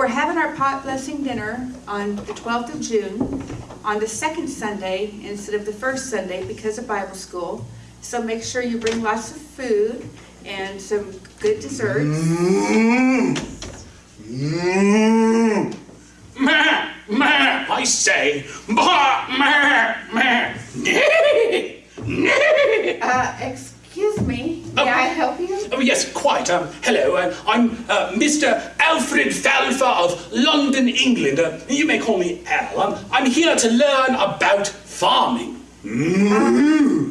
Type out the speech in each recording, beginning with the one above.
we're having our pot blessing dinner on the 12th of June, on the second Sunday instead of the first Sunday because of Bible school. So make sure you bring lots of food and some good desserts. Mmm. Mmm. Meh, meh, I say. Bah, meh, meh. Nee, nee. Uh, excuse me, may I help you? Oh, yes, quite. Um, hello, uh, I'm uh, Mr. Alfred Falfa of London, England. Uh, you may call me Al. Um, I'm here to learn about farming.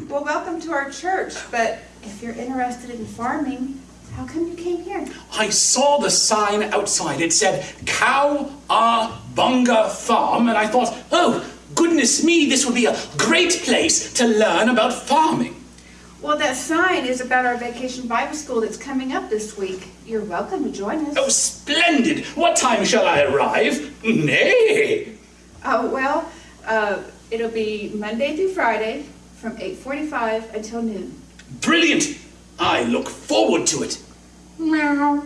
Well, welcome to our church, but if you're interested in farming, how come you came here? I saw the sign outside. It said Cow Bunga Farm, and I thought, oh, goodness me, this would be a great place to learn about farming. Well, that sign is about our vacation Bible school that's coming up this week. You're welcome to join us. Oh, splendid! What time shall I arrive? Nay! Oh, well, uh, it'll be Monday through Friday from 8:45 until noon. Brilliant! I look forward to it. Meow.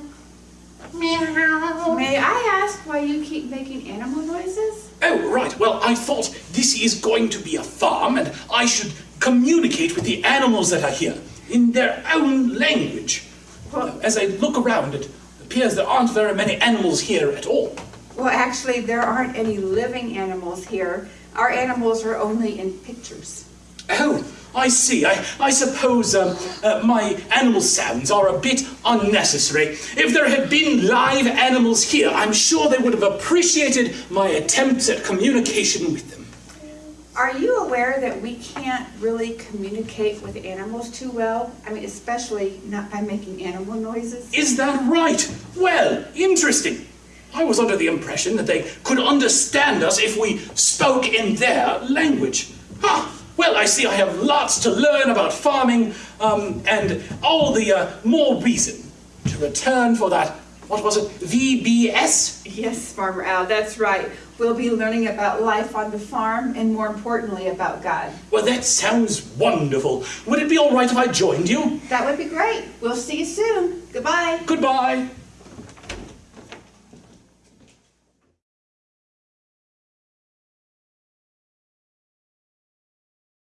Meow. May I ask why you keep making animal noises? Oh, right. Well, I thought this is going to be a farm and I should communicate with the animals that are here in their own language. Well- As I look around, it appears there aren't very many animals here at all. Well, actually, there aren't any living animals here. Our animals are only in pictures. Oh, I see. I, I suppose um, uh, my animal sounds are a bit unnecessary. If there had been live animals here, I'm sure they would have appreciated my attempts at communication with them. Are you aware that we can't really communicate with animals too well? I mean, especially not by making animal noises. Is that right? Well, interesting. I was under the impression that they could understand us if we spoke in their language. Huh. Well, I see I have lots to learn about farming, um, and all the uh, more reason to return for that, what was it, VBS? Yes, Farmer Al, that's right. We'll be learning about life on the farm and more importantly about God. Well, that sounds wonderful. Would it be all right if I joined you? That would be great. We'll see you soon. Goodbye. Goodbye.